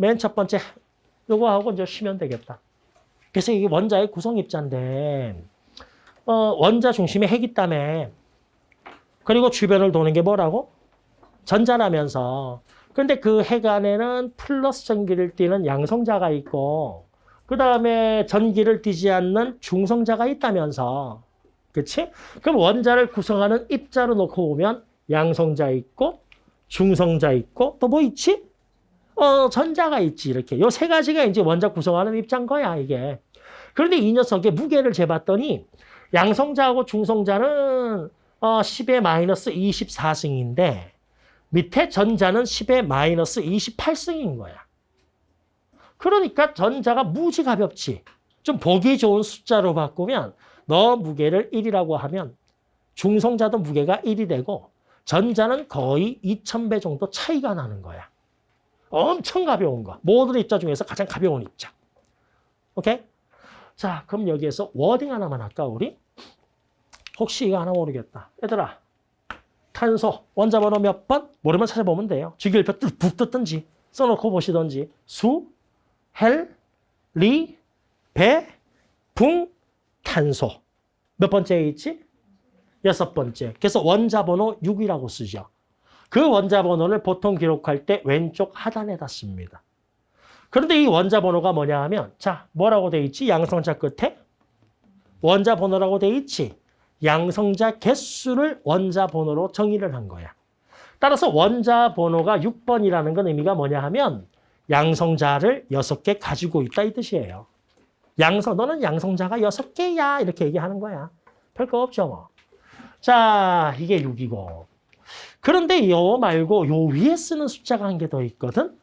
맨 첫 번째 요거 하고 이제 쉬면 되겠다. 그래서 이게 원자의 구성 입자인데 어, 원자 중심에 핵이 있다며. 그리고 주변을 도는 게 뭐라고? 전자라면서. 그런데 그 핵 안에는 플러스 전기를 띠는 양성자가 있고 그 다음에 전기를 띠지 않는 중성자가 있다면서. 그치? 그럼 원자를 구성하는 입자로 놓고 보면 양성자 있고 중성자 있고 또 뭐 있지? 어, 전자가 있지 이렇게. 요 세 가지가 이제 원자 구성하는 입자인 거야 이게. 그런데 이 녀석의 무게를 재봤더니 양성자하고 중성자는 어, 10의 마이너스 24승인데 밑에 전자는 10의 마이너스 28승인 거야. 그러니까 전자가 무지 가볍지. 좀 보기 좋은 숫자로 바꾸면 너 무게를 1이라고 하면 중성자도 무게가 1이 되고 전자는 거의 2000배 정도 차이가 나는 거야. 엄청 가벼운 거. 모든 입자 중에서 가장 가벼운 입자. 오케이? 자, 그럼 여기에서 워딩 하나만 할까, 우리? 혹시 이거 하나 모르겠다. 얘들아, 탄소, 원자 번호 몇 번? 모르면 찾아보면 돼요. 주기율표 북 뜯든지, 써놓고 보시든지. 수, 헬, 리, 배, 붕, 탄소. 몇 번째에 있지? 여섯 번째. 그래서 원자 번호 6이라고 쓰죠. 그 원자 번호를 보통 기록할 때 왼쪽 하단에다 씁니다. 그런데 이 원자 번호가 뭐냐 하면 자 뭐라고 돼 있지? 양성자 끝에 원자 번호라고 돼 있지. 양성자 개수를 원자 번호로 정의를 한 거야. 따라서 원자 번호가 6번이라는 건 의미가 뭐냐 하면 양성자를 6개 가지고 있다 이 뜻이에요. 양성 너는 양성자가 6개야 이렇게 얘기하는 거야. 별거 없죠 뭐. 자 이게 6이고 그런데 요 말고 요 위에 쓰는 숫자가 한 개 더 있거든.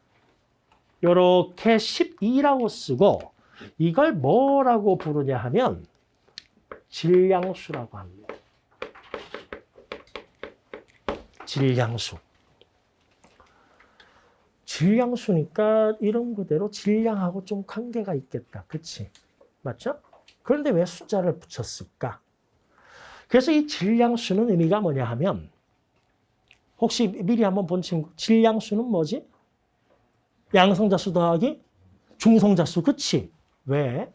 요렇게 12라고 쓰고 이걸 뭐라고 부르냐 하면 질량수라고 합니다. 질량수. 질량수니까 이런 그대로 질량하고 좀 관계가 있겠다. 그치? 맞죠? 그런데 왜 숫자를 붙였을까? 그래서 이 질량수는 의미가 뭐냐 하면 혹시 미리 한번 본 친구 질량수는 뭐지? 양성자수 더하기 중성자수 그치? 왜?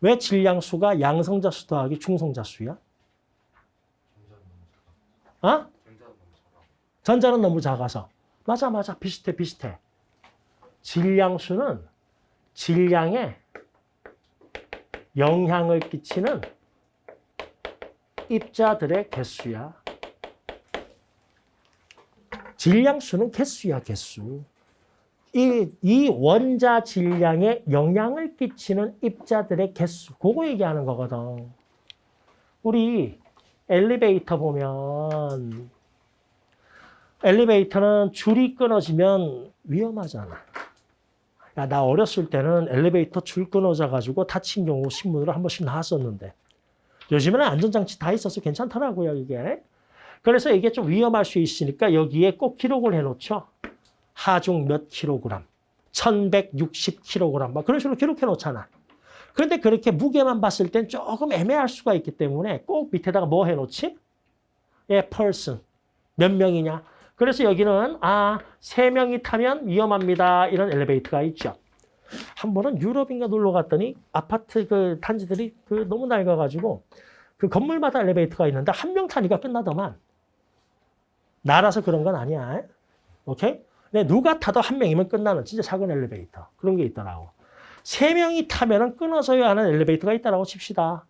왜 질량수가 양성자수 더하기 중성자수야? 어? 전자는 너무 작아서. 맞아 맞아 비슷해 비슷해. 질량수는 질량에 영향을 끼치는 입자들의 개수야. 질량수는 개수야, 개수. 이, 이 원자 질량에 영향을 끼치는 입자들의 개수. 그거 얘기하는 거거든. 우리 엘리베이터 보면 엘리베이터는 줄이 끊어지면 위험하잖아. 야, 나 어렸을 때는 엘리베이터 줄 끊어져 가지고 다친 경우 신문으로 한 번씩 나왔었는데 요즘에는 안전장치 다 있어서 괜찮더라고요, 이게. 그래서 이게 좀 위험할 수 있으니까 여기에 꼭 기록을 해놓죠. 하중 몇 킬로그램, 1160킬로그램, 막 그런 식으로 기록해 놓잖아. 그런데 그렇게 무게만 봤을 땐 조금 애매할 수가 있기 때문에 꼭 밑에다가 뭐 해놓지? 예, person. 몇 명이냐? 그래서 여기는 아, 세 명이 타면 위험합니다. 이런 엘리베이터가 있죠. 한 번은 유럽인가 놀러 갔더니 아파트 그 단지들이 그 너무 낡아가지고 그 건물마다 엘리베이터가 있는데 한 명 타니까 끝나더만. 나라서 그런 건 아니야. 오케이? 근데 누가 타도 한 명이면 끝나는 진짜 작은 엘리베이터. 그런 게 있더라고. 세 명이 타면은 끊어져야 하는 엘리베이터가 있다라고 칩시다.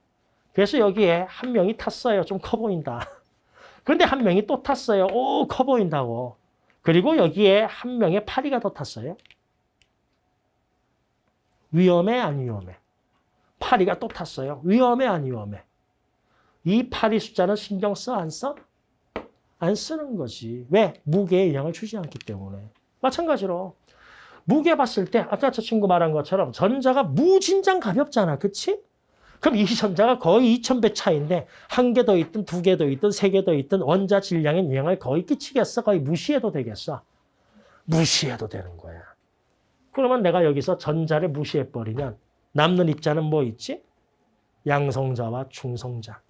그래서 여기에 한 명이 탔어요. 좀 커 보인다. 그런데 한 명이 또 탔어요. 오, 커 보인다고. 그리고 여기에 한 명의 파리가 더 탔어요. 위험해, 안 위험해? 파리가 또 탔어요. 위험해, 안 위험해? 이 파리 숫자는 신경 써, 안 써? 안 쓰는 거지. 왜? 무게에 영향을 주지 않기 때문에. 마찬가지로 무게 봤을 때 아까 저 친구 말한 것처럼 전자가 무진장 가볍잖아. 그치? 그럼 이 전자가 거의 2000배 차인데 한 개 더 있든 두 개 더 있든 세 개 더 있든 원자 질량에 영향을 거의 끼치겠어? 거의 무시해도 되겠어? 무시해도 되는 거야. 그러면 내가 여기서 전자를 무시해버리면 남는 입자는 뭐 있지? 양성자와 중성자.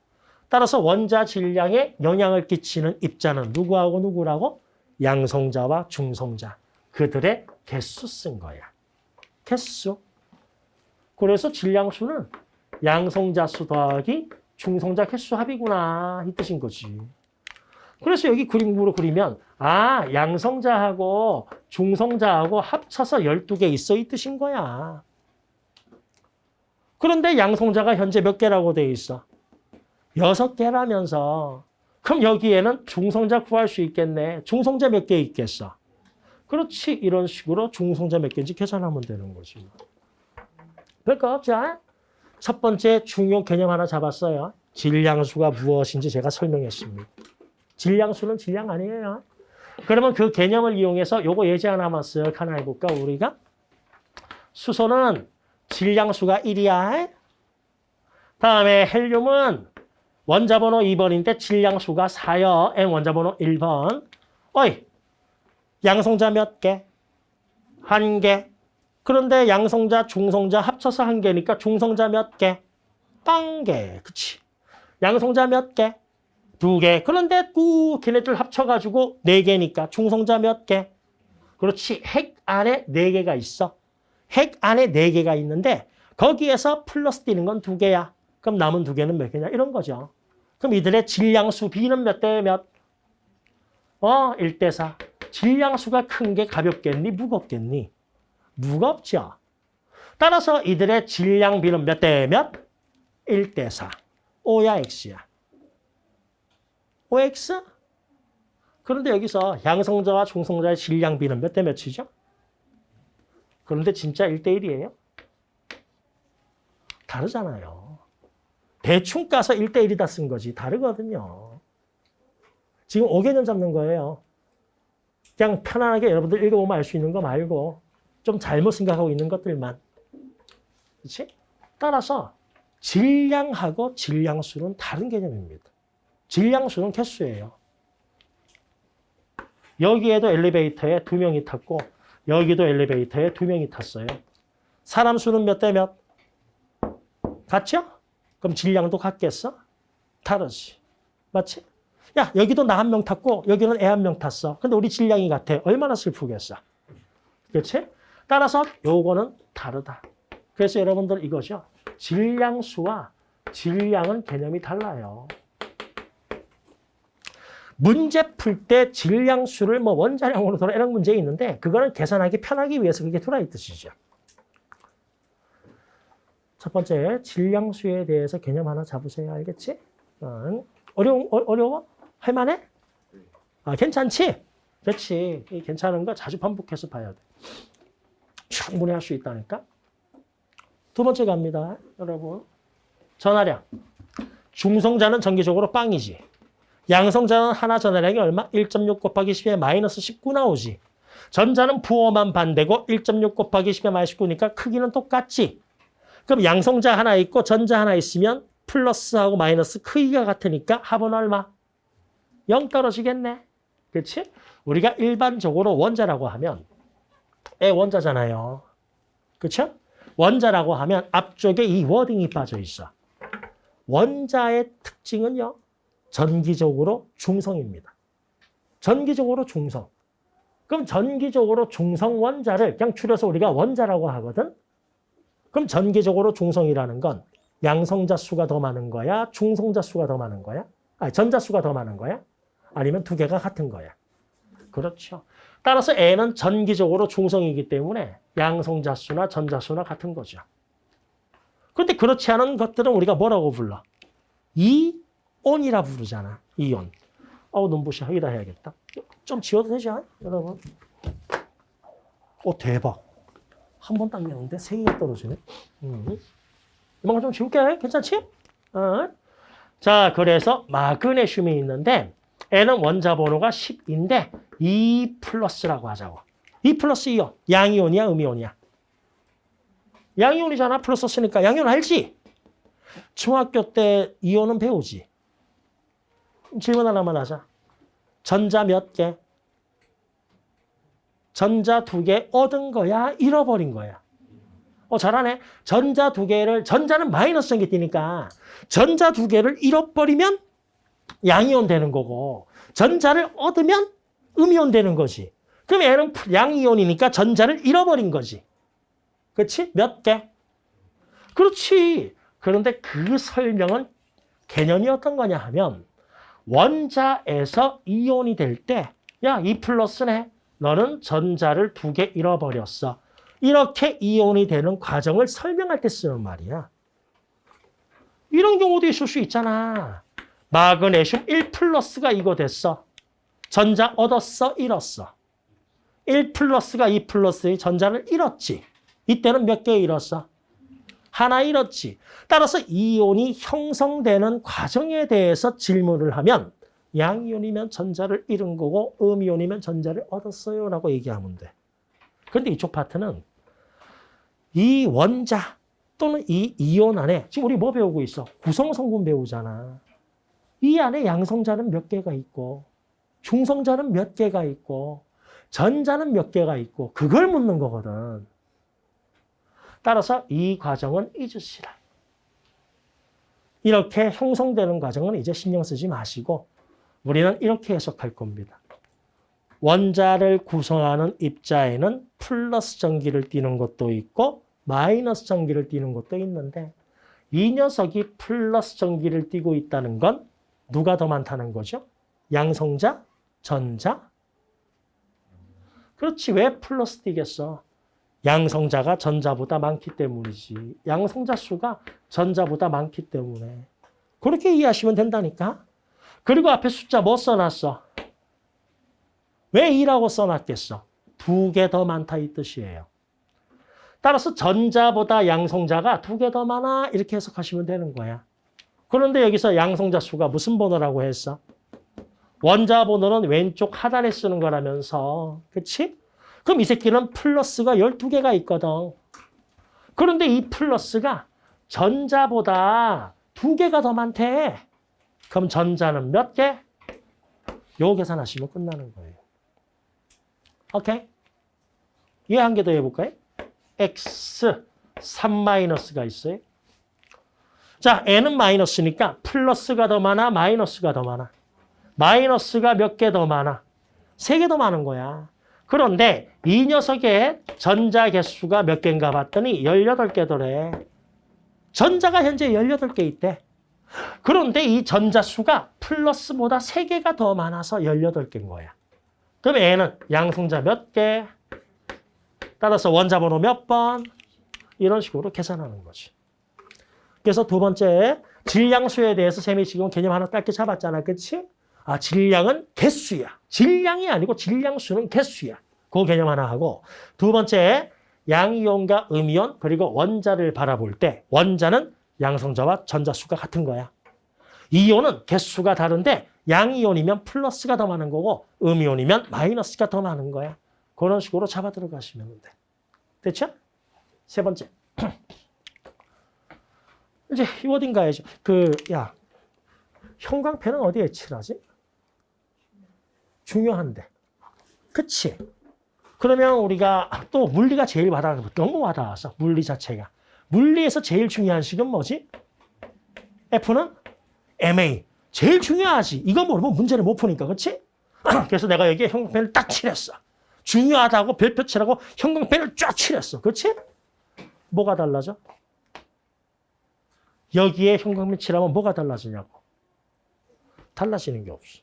따라서 원자 질량에 영향을 끼치는 입자는 누구하고 누구라고? 양성자와 중성자. 그들의 개수 쓴 거야. 개수. 그래서 질량수는 양성자 수 더하기 중성자 개수 합이구나 이 뜻인 거지. 그래서 여기 그림으로 그리면 아 양성자하고 중성자하고 합쳐서 12개 있어 이 뜻인 거야. 그런데 양성자가 현재 몇 개라고 돼 있어? 여섯 개라면서 그럼 여기에는 중성자 구할 수 있겠네. 중성자 몇 개 있겠어? 그렇지. 이런 식으로 중성자 몇 개인지 계산하면 되는 거지. 별거 없죠? 첫 번째 중요 개념 하나 잡았어요. 질량수가 무엇인지 제가 설명했습니다. 질량수는 질량 아니에요. 그러면 그 개념을 이용해서 요거 예제 하나만 쓱 하나 해볼까, 우리가? 수소는 질량수가 1이야. 다음에 헬륨은 원자번호 2번인데 질량수가 4여. N 원자번호 1번. 어이, 양성자 몇 개? 한 개. 그런데 양성자, 중성자 합쳐서 한 개니까 중성자 몇 개? 빵 개. 그치? 양성자 몇 개? 두 개. 그런데 또 걔네들 합쳐가지고 네 개니까 중성자 몇 개? 그렇지. 핵 안에 네 개가 있어. 핵 안에 네 개가 있는데 거기에서 플러스 뛰는 건 두 개야. 그럼 남은 두 개는 몇 개냐? 이런 거죠. 그럼 이들의 질량수 B는 몇 대 몇? 어, 1대 4. 질량수가 큰 게 가볍겠니? 무겁겠니? 무겁죠. 따라서 이들의 질량 B는 몇 대 몇? 1대 4. O야 X야. OX? 그런데 여기서 양성자와 중성자의 질량 B는 몇 대 몇이죠? 그런데 진짜 1대 1이에요? 다르잖아요. 대충 까서 1대 1이다 쓴 거지. 다르거든요. 지금 5개년 잡는 거예요. 그냥 편안하게 여러분들 읽어보면 알 수 있는 거 말고 좀 잘못 생각하고 있는 것들만. 그렇지? 따라서 질량하고 질량수는 다른 개념입니다. 질량수는 개수예요. 여기에도 엘리베이터에 두 명이 탔고 여기도 엘리베이터에 두 명이 탔어요. 사람 수는 몇 대 몇? 같죠? 그럼 질량도 같겠어? 다르지. 맞지? 야, 여기도 나 한 명 탔고 여기는 애 한 명 탔어. 근데 우리 질량이 같아. 얼마나 슬프겠어. 그렇지? 따라서 요거는 다르다. 그래서 여러분들 이거죠. 질량수와 질량은 개념이 달라요. 문제 풀 때 질량수를 뭐 원자량으로 돌아 이런 문제 있는데 그거는 계산하기 편하기 위해서 그게 들어있 뜻이죠. 첫 번째 질량수에 대해서 개념 하나 잡으세요. 알겠지? 어, 어려워? 어, 어려워? 할만해? 아, 괜찮지? 그렇지. 이 괜찮은 거 자주 반복해서 봐야 돼. 충분히 할 수 있다니까. 두 번째 갑니다. 여러분. 전화량. 중성자는 정기적으로 빵이지. 양성자는 하나 전화량이 얼마? 1.6 곱하기 10에 마이너스 19 나오지. 전자는 부호만 반대고 1.6 곱하기 10에 마이너스 19니까 크기는 똑같지. 그럼 양성자 하나 있고 전자 하나 있으면 플러스하고 마이너스 크기가 같으니까 합은 얼마? 0 떨어지겠네. 그렇지? 우리가 일반적으로 원자라고 하면 애 원자잖아요. 그렇죠? 원자라고 하면 앞쪽에 이 워딩이 빠져 있어. 원자의 특징은요. 전기적으로 중성입니다. 전기적으로 중성. 그럼 전기적으로 중성 원자를 그냥 줄여서 우리가 원자라고 하거든. 그럼 전기적으로 중성이라는 건 양성자 수가 더 많은 거야? 중성자 수가 더 많은 거야? 아니, 전자 수가 더 많은 거야? 아니면 두 개가 같은 거야? 그렇죠. 따라서 N은 전기적으로 중성이기 때문에 양성자 수나 전자 수나 같은 거죠. 그런데 그렇지 않은 것들은 우리가 뭐라고 불러? 이온이라 부르잖아. 이온. 어우, 눈부셔. 여기다 해야겠다. 좀 지워도 되죠? 여러분. 오, 대박. 한 번 당겼는데 세 개가 떨어지네. 음. 이만큼 좀 지울게. 괜찮지? 어. 자, 그래서 마그네슘이 있는데 N은 원자 번호가 10인데 2 플러스라고 하자고. 2 플러스 이온. 양이온이야, 음이온이야? 양이온이잖아. 플러스 쓰니까. 양이온 알지? 중학교 때 이온은 배우지. 질문 하나만 하자. 전자 몇 개? 전자 두 개 얻은 거야? 잃어버린 거야? 어, 잘하네. 전자 두 개를, 전자는 마이너스 전기 뛰니까 전자 두 개를 잃어버리면 양이온 되는 거고 전자를 얻으면 음이온 되는 거지. 그럼 얘는 양이온이니까 전자를 잃어버린 거지. 그렇지? 몇 개? 그렇지. 그런데 그 설명은 개념이 어떤 거냐 하면 원자에서 이온이 될 때 야, 이 플러스네. 너는 전자를 두 개 잃어버렸어. 이렇게 이온이 되는 과정을 설명할 때 쓰는 말이야. 이런 경우도 있을 수 있잖아. 마그네슘 1 플러스가 이거 됐어. 전자 얻었어, 잃었어. 1 플러스가 2 플러스의 전자를 잃었지. 이때는 몇 개 잃었어? 하나 잃었지. 따라서 이온이 형성되는 과정에 대해서 질문을 하면 양이온이면 전자를 잃은 거고 음이온이면 전자를 얻었어요 라고 얘기하면 돼. 그런데 이쪽 파트는 이 원자 또는 이 이온 안에 지금 우리 뭐 배우고 있어? 구성성분 배우잖아. 이 안에 양성자는 몇 개가 있고 중성자는 몇 개가 있고 전자는 몇 개가 있고 그걸 묻는 거거든. 따라서 이 과정은 잊으시라. 이렇게 형성되는 과정은 이제 신경 쓰지 마시고 우리는 이렇게 해석할 겁니다. 원자를 구성하는 입자에는 플러스 전기를 띠는 것도 있고 마이너스 전기를 띠는 것도 있는데 이 녀석이 플러스 전기를 띠고 있다는 건 누가 더 많다는 거죠? 양성자? 전자? 그렇지 왜 플러스 띠겠어? 양성자가 전자보다 많기 때문이지. 양성자 수가 전자보다 많기 때문에. 그렇게 이해하시면 된다니까. 그리고 앞에 숫자 뭐 써놨어? 왜 2라고 써놨겠어? 두 개 더 많다 이 뜻이에요. 따라서 전자보다 양성자가 두 개 더 많아 이렇게 해석하시면 되는 거야. 그런데 여기서 양성자 수가 무슨 번호라고 했어? 원자 번호는 왼쪽 하단에 쓰는 거라면서. 그치? 그럼 이 새끼는 플러스가 12개가 있거든. 그런데 이 플러스가 전자보다 두 개가 더 많대. 그럼 전자는 몇 개? 요 계산하시면 끝나는 거예요. 오케이? 얘 한 개 더 해볼까요? x 3 마이너스가 있어요. 자, n은 마이너스니까 플러스가 더 많아, 마이너스가 더 많아. 마이너스가 몇 개 더 많아? 세 개 더 많은 거야. 그런데 이 녀석의 전자 개수가 몇 개인가 봤더니 18개더래. 전자가 현재 18개 있대. 그런데 이 전자 수가 플러스보다 3개가 더 많아서 18개인 거야. 그럼 N은 양성자 몇 개, 따라서 원자 번호 몇 번, 이런 식으로 계산하는 거지. 그래서 두 번째, 질량수에 대해서 쌤이 지금 개념 하나 짧게 잡았잖아. 그치? 아, 질량은 개수야. 질량이 아니고 질량수는 개수야. 그 개념 하나 하고 두 번째, 양이온과 음이온 그리고 원자를 바라볼 때 원자는 양성자와 전자수가 같은 거야. 이온은 개수가 다른데 양이온이면 플러스가 더 많은 거고 음이온이면 마이너스가 더 많은 거야. 그런 식으로 잡아 들어가시면 돼. 됐죠? 세 번째. 이제 이 어딘 가야죠. 그, 야, 형광펜은 어디에 칠하지? 중요한데. 그치? 그러면 우리가 또 물리가 제일 와닿아, 너무 와닿아서, 물리 자체가. 물리에서 제일 중요한 식은 뭐지? F는 MA. 제일 중요하지. 이거 모르면 문제를 못 푸니까, 그치? 그래서 내가 여기에 형광펜을 딱 칠했어. 중요하다고 별표 칠하고 형광펜을 쫙 칠했어. 그치? 뭐가 달라져? 여기에 형광펜 칠하면 뭐가 달라지냐고. 달라지는 게 없어.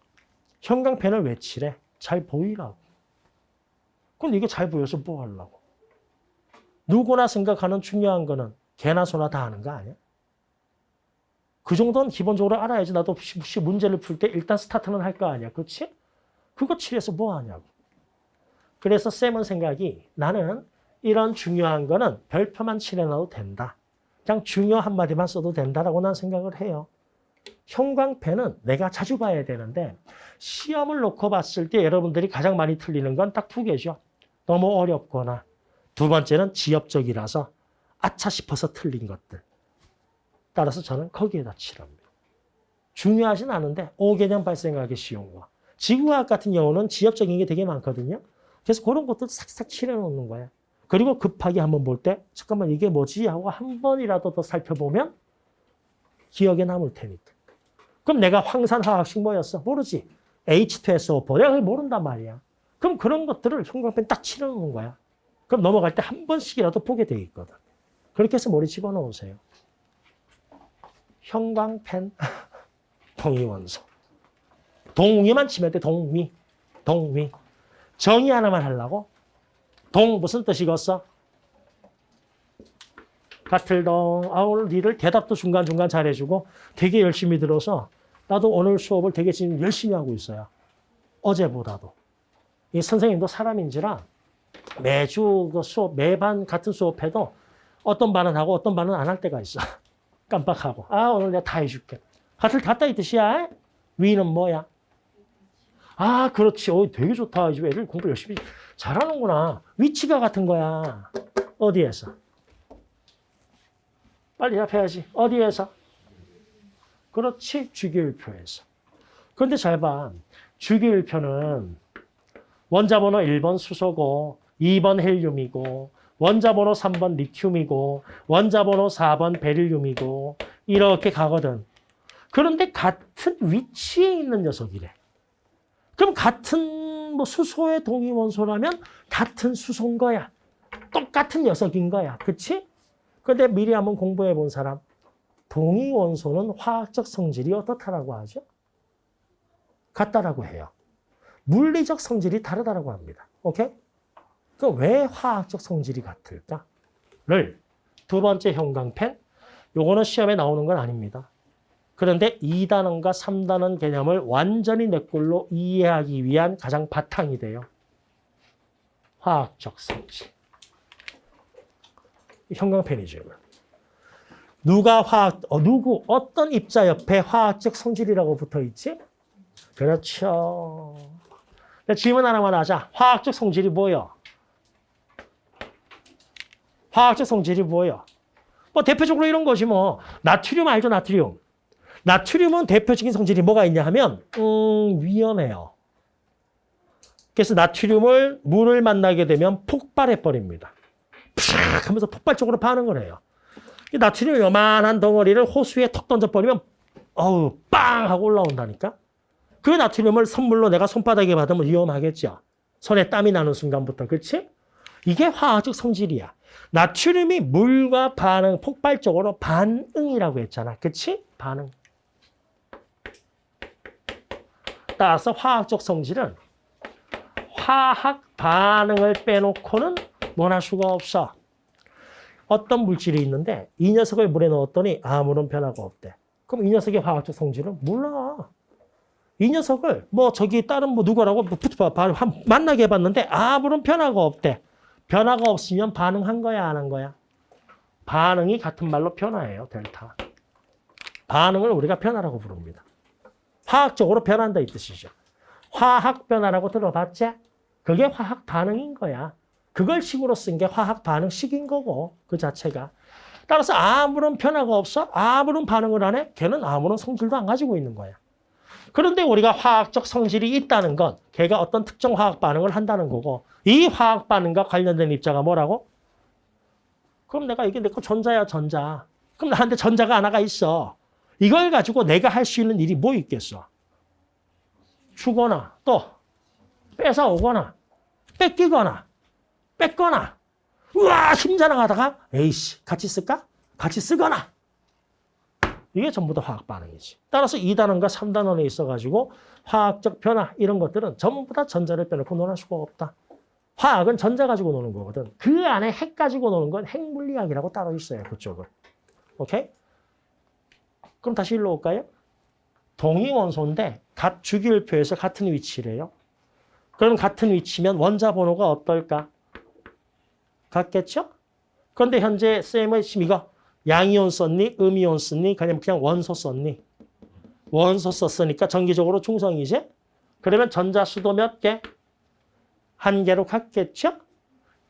형광펜을 왜 칠해? 잘 보이라고. 그럼 이게 잘 보여서 뭐 하려고. 누구나 생각하는 중요한 거는 개나 소나 다 하는 거 아니야? 그 정도는 기본적으로 알아야지. 나도 혹시 문제를 풀 때 일단 스타트는 할 거 아니야. 그렇지? 그거 칠해서 뭐 하냐고. 그래서 쌤은 생각이 나는 이런 중요한 거는 별표만 칠해놔도 된다. 그냥 중요 한마디만 써도 된다라고 난 생각을 해요. 형광펜은 내가 자주 봐야 되는데 시험을 놓고 봤을 때 여러분들이 가장 많이 틀리는 건 딱 두 개죠. 너무 어렵거나 두 번째는 지엽적이라서 아차 싶어서 틀린 것들. 따라서 저는 거기에다 칠합니다. 중요하진 않은데 오개념 발생하기 쉬운 거. 지구과학 같은 경우는 지엽적인 게 되게 많거든요. 그래서 그런 것들 싹싹 칠해놓는 거야. 그리고 급하게 한번 볼 때 잠깐만 이게 뭐지 하고 한 번이라도 더 살펴보면 기억에 남을 테니까. 그럼 내가 황산화학식 뭐였어? 모르지. H2SO4. 내가 그걸 모른단 말이야. 그럼 그런 것들을 형광펜 딱 칠해놓는 거야. 그럼 넘어갈 때 한 번씩이라도 보게 돼 있거든. 그렇게 해서 머리 집어넣으세요. 형광펜, 동위원소. 동위만 치면 돼, 동위. 동위. 정의 하나만 하려고? 동 무슨 뜻이겠어? 같을 동. 아, 오늘 니를 대답도 중간중간 잘해주고 되게 열심히 들어서 나도 오늘 수업을 되게 지금 열심히 하고 있어요. 어제보다도. 이 선생님도 사람인지라 매주 그 수업, 매반 같은 수업해도 어떤 반은 하고 어떤 반은 안 할 때가 있어. 깜빡하고. 아, 오늘 내가 다 해줄게. 같을 닫다 이 뜻이야. 위는 뭐야? 아, 그렇지. 어, 되게 좋다. 이제 애들 공부 열심히 잘하는구나. 위치가 같은 거야. 어디에서? 빨리 답해야지. 어디에서? 그렇지. 주기율표에서. 그런데 잘 봐. 주기율표는 원자 번호 1번 수소고 2번 헬륨이고 원자번호 3번 리튬이고 원자번호 4번 베릴륨이고 이렇게 가거든. 그런데 같은 위치에 있는 녀석이래. 그럼 같은 뭐 수소의 동위원소라면 같은 수소인 거야. 똑같은 녀석인 거야. 그치? 근데 미리 한번 공부해 본 사람. 동위원소는 화학적 성질이 어떻다라고 하죠? 같다라고 해요. 물리적 성질이 다르다라고 합니다. 오케이? 그럼 왜 화학적 성질이 같을까?를 두 번째 형광펜. 요거는 시험에 나오는 건 아닙니다. 그런데 2단원과 3단원 개념을 완전히 내 꼴로 이해하기 위한 가장 바탕이 돼요. 화학적 성질. 형광펜이죠. 누가 화학, 어, 누구, 어떤 입자 옆에 화학적 성질이라고 붙어 있지? 그렇죠. 자, 질문 하나만 하자. 화학적 성질이 뭐예요? 화학적 성질이 뭐예요? 뭐 대표적으로 이런 것이 뭐 나트륨 알죠? 나트륨. 나트륨은 대표적인 성질이 뭐가 있냐 하면 음, 위험해요. 그래서 나트륨을 물을 만나게 되면 폭발해 버립니다. 팍 하면서 폭발적으로 해요. 이 나트륨 요만한 덩어리를 호수에 턱 던져버리면 어우 빵 하고 올라온다니까. 그 나트륨을 선물로 내가 손바닥에 받으면 위험하겠죠. 손에 땀이 나는 순간부터 그렇지? 이게 화학적 성질이야. 나트륨이 물과 반응, 폭발적으로 반응이라고 했잖아. 그치? 반응. 따라서 화학적 성질은 화학 반응을 빼놓고는 논할 수가 없어. 어떤 물질이 있는데 이 녀석을 물에 넣었더니 아무런 변화가 없대. 그럼 이 녀석의 화학적 성질은 몰라. 이 녀석을 뭐 저기 다른 뭐 누구라고 뭐 만나게 해봤는데 아무런 변화가 없대. 변화가 없으면 반응한 거야 안 한 거야? 반응이 같은 말로 변화예요. 델타. 반응을 우리가 변화라고 부릅니다. 화학적으로 변한다 이 뜻이죠. 화학 변화라고 들어봤지? 그게 화학 반응인 거야. 그걸 식으로 쓴 게 화학 반응식인 거고 그 자체가. 따라서 아무런 변화가 없어? 아무런 반응을 안 해? 걔는 아무런 성질도 안 가지고 있는 거야. 그런데 우리가 화학적 성질이 있다는 건 걔가 어떤 특정 화학 반응을 한다는 거고 이 화학 반응과 관련된 입자가 뭐라고? 그럼 내가 이게 내 거 전자야 전자. 그럼 나한테 전자가 하나가 있어. 이걸 가지고 내가 할 수 있는 일이 뭐 있겠어? 주거나 또 뺏어오거나 뺏기거나 뺏거나 우와 힘자랑하다가 에이씨 같이 쓸까? 같이 쓰거나 이게 전부 다 화학 반응이지. 따라서 2단원과 3단원에 있어가지고 화학적 변화 이런 것들은 전부 다 전자를 빼놓고 논할 수가 없다. 화학은 전자 가지고 노는 거거든. 그 안에 핵 가지고 노는 건 핵물리학이라고 따로 있어요. 그쪽은. 오케이? 그럼 다시 일로 올까요? 동위원소인데 각 주기율표에서 같은 위치래요. 그럼 같은 위치면 원자 번호가 어떨까? 같겠죠? 그런데 현재 쌤의 지금 이거 양이온 썼니? 음이온 썼니? 그냥 그냥 원소 썼니? 원소 썼으니까 전기적으로 중성이지? 그러면 전자 수도 몇 개? 한 개로 같겠죠?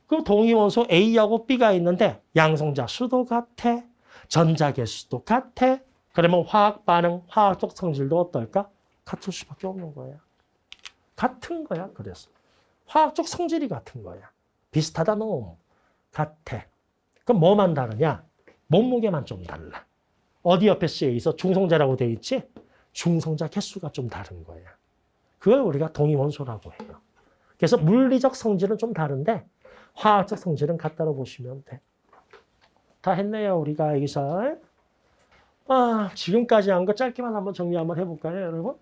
그 동위원소 A하고 B가 있는데 양성자 수도 같아. 전자 개수도 같아. 그러면 화학 반응, 화학적 성질도 어떨까? 같을 수밖에 없는 거야. 같은 거야. 그래서 화학적 성질이 같은 거야. 비슷하다 놈. 같아. 그럼 뭐만 다르냐? 몸무게만 좀 달라. 어디 옆에 쓰여 있어? 중성자라고 돼 있지? 중성자 개수가 좀 다른 거야. 그걸 우리가 동위원소라고 해요. 그래서 물리적 성질은 좀 다른데 화학적 성질은 같다고 보시면 돼. 다 했네요, 우리가 여기서. 아, 지금까지 한 거 짧게만 한번 정리 한번 해볼까요, 여러분?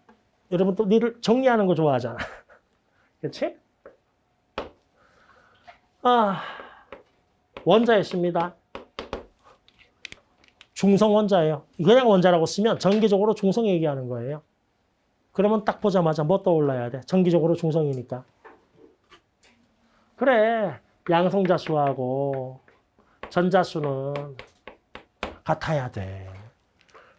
여러분 또 니를 정리하는 거 좋아하잖아. 그렇지? 아, 원자였습니다. 중성 원자예요. 그냥 원자라고 쓰면 전기적으로 중성 얘기하는 거예요. 그러면 딱 보자마자 뭐 떠올라야 돼? 전기적으로 중성이니까. 그래, 양성자수하고 전자수는 같아야 돼.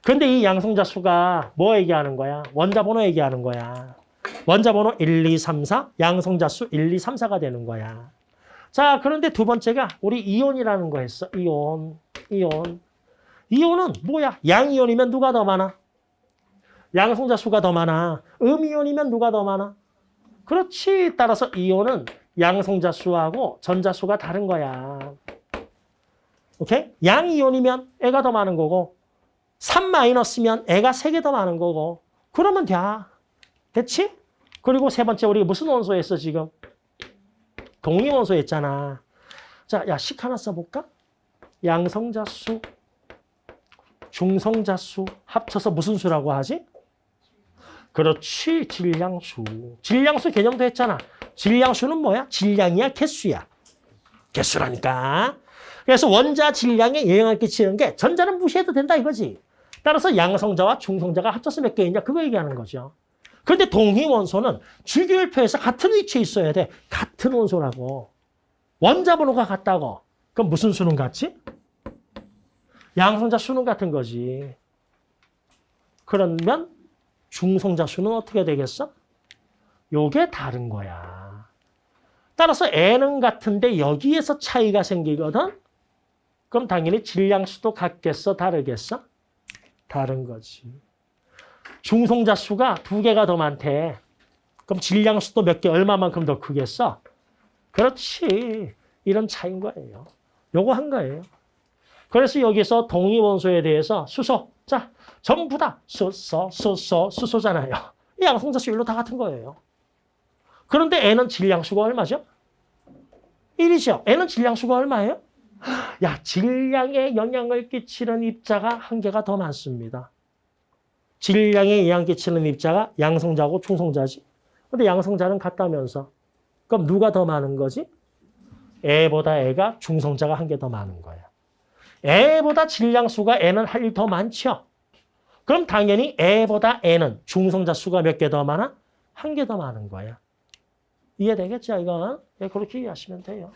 근데 이 양성자수가 뭐 얘기하는 거야? 원자 번호 얘기하는 거야. 원자 번호 1, 2, 3, 4, 양성자수 1, 2, 3, 4가 되는 거야. 자, 그런데 두 번째가 우리 이온이라는 거 했어. 이온, 이온. 이온은 뭐야? 양이온이면 누가 더 많아? 양성자 수가 더 많아. 음이온이면 누가 더 많아? 그렇지. 따라서 이온은 양성자 수하고 전자 수가 다른 거야. 오케이? 양이온이면 애가 더 많은 거고 3 마이너스면 애가 3개 더 많은 거고 그러면 돼. 됐지? 그리고 세 번째 우리 무슨 원소 했어 지금? 동위원소 했잖아. 자, 야, 식 하나 써볼까? 양성자 수, 중성자 수 합쳐서 무슨 수라고 하지? 그렇지, 질량수. 질량수 개념도 했잖아. 질량수는 뭐야? 질량이야, 개수야. 개수라니까. 그래서 원자 질량에 영향을 끼치는 게 전자는 무시해도 된다 이거지. 따라서 양성자와 중성자가 합쳐서 몇 개이냐 그거 얘기하는 거죠. 그런데 동위원소는 주기율표에서 같은 위치에 있어야 돼. 같은 원소라고. 원자 번호가 같다고. 그럼 무슨 수는 같지? 양성자 수는 같은 거지. 그러면 중성자 수는 어떻게 되겠어? 요게 다른 거야. 따라서 N은 같은데 여기에서 차이가 생기거든? 그럼 당연히 질량수도 같겠어? 다르겠어? 다른 거지. 중성자 수가 두 개가 더 많대. 그럼 질량 수도 몇 개, 얼마만큼 더 크겠어? 그렇지. 이런 차이인 거예요. 요거 한 거예요. 그래서 여기서 동위원소에 대해서 수소. 자, 전부 다 수소, 수소, 수소잖아요. 이 양성자 수율로 다 같은 거예요. 그런데 N은 질량수가 얼마죠? 1이죠. N은 질량수가 얼마예요? 야, 질량에 영향을 끼치는 입자가 한 개가 더 많습니다. 질량에 영향 끼치는 입자가 양성자고 중성자지. 근데 양성자는 같다면서. 그럼 누가 더 많은 거지? 애보다 애가 중성자가 한 개 더 많은 거야. 애보다 질량수가 애는 할일 더 많죠. 그럼 당연히 애보다 애는 중성자 수가 몇 개 더 많아? 한 개 더 많은 거야. 이해되겠죠, 이건? 예, 그렇게 이해하시면 돼요.